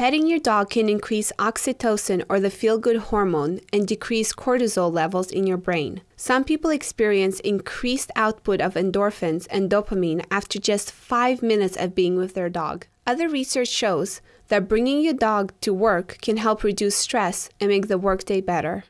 Petting your dog can increase oxytocin or the feel good hormone and decrease cortisol levels in your brain. Some people experience increased output of endorphins and dopamine after just five minutes of being with their dog. Other research shows that bringing your dog to work can help reduce stress and make the workday better.